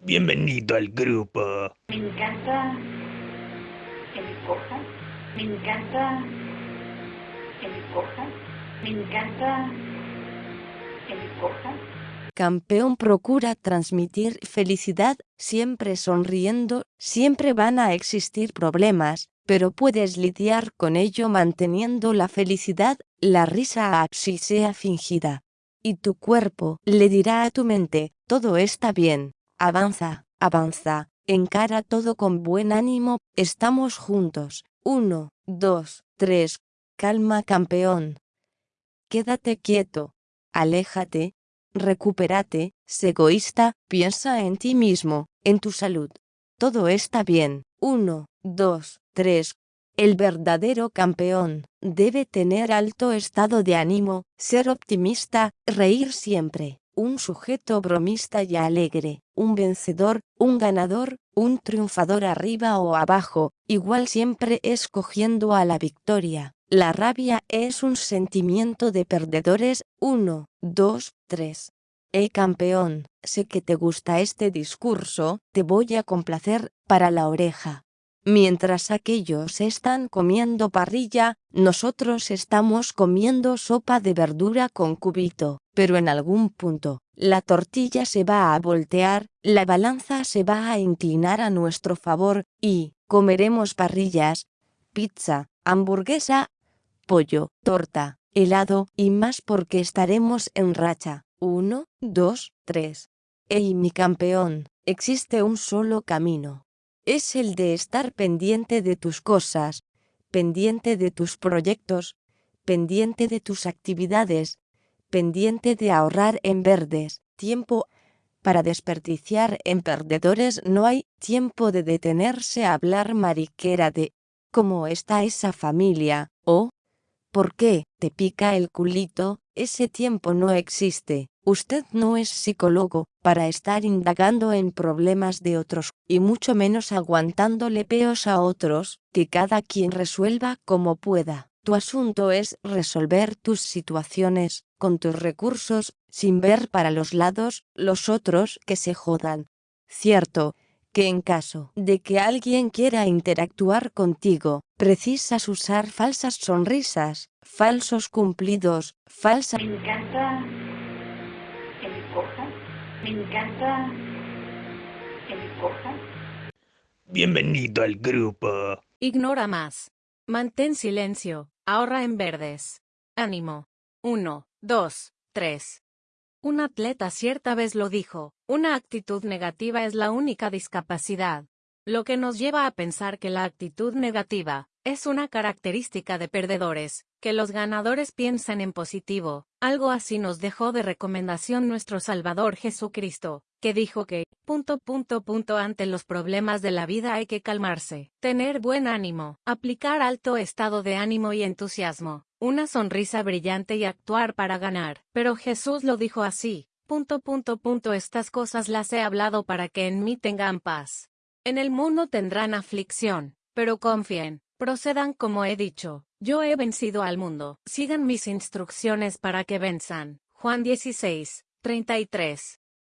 Bienvenido al grupo. Me encanta que me cojan. Me encanta que me cojan. Me encanta que me cojan. Campeón procura transmitir felicidad, siempre sonriendo, siempre van a existir problemas, pero puedes lidiar con ello manteniendo la felicidad, la risa así sea fingida. Y tu cuerpo le dirá a tu mente, todo está bien, avanza, avanza, encara todo con buen ánimo, estamos juntos, uno, dos, tres, calma campeón. Quédate quieto, aléjate, recupérate, sé egoísta, piensa en ti mismo, en tu salud. Todo está bien. Uno, dos, tres. El verdadero campeón debe tener alto estado de ánimo, ser optimista, reír siempre, un sujeto bromista y alegre, un vencedor, un ganador, un triunfador arriba o abajo, igual siempre escogiendo a la victoria. La rabia es un sentimiento de perdedores. 1, 2, 3. Eh campeón, sé que te gusta este discurso, te voy a complacer, para la oreja. Mientras aquellos están comiendo parrilla, nosotros estamos comiendo sopa de verdura con cubito, pero en algún punto, la tortilla se va a voltear, la balanza se va a inclinar a nuestro favor, y, comeremos parrillas, pizza, hamburguesa, pollo, torta, helado, y más porque estaremos en racha. Uno, dos, tres. ¡Ey mi campeón! Existe un solo camino. Es el de estar pendiente de tus cosas, pendiente de tus proyectos, pendiente de tus actividades, pendiente de ahorrar en verdes, tiempo para desperdiciar en perdedores no hay tiempo de detenerse a hablar mariquera de cómo está esa familia, o ¿por qué te pica el culito? Ese tiempo no existe. Usted no es psicólogo para estar indagando en problemas de otros, y mucho menos aguantándole peos a otros, que cada quien resuelva como pueda. Tu asunto es resolver tus situaciones, con tus recursos, sin ver para los lados, los otros que se jodan. Cierto, que en caso de que alguien quiera interactuar contigo, precisas usar falsas sonrisas, falsos cumplidos, falsas... que me cojan. Me encanta que me cojan. Bienvenido al grupo. Ignora más. Mantén silencio. Ahorra en verdes. Ánimo. 1, 2, 3. Un atleta cierta vez lo dijo, una actitud negativa es la única discapacidad. Lo que nos lleva a pensar que la actitud negativa es una característica de perdedores, que los ganadores piensan en positivo. Algo así nos dejó de recomendación nuestro Salvador Jesucristo, que dijo que, punto punto punto ante los problemas de la vida hay que calmarse, tener buen ánimo, aplicar alto estado de ánimo y entusiasmo, una sonrisa brillante y actuar para ganar. Pero Jesús lo dijo así, punto punto punto estas cosas las he hablado para que en mí tengan paz. En el mundo tendrán aflicción, pero confíen, procedan como he dicho, yo he vencido al mundo, sigan mis instrucciones para que venzan. Juan 16, 33.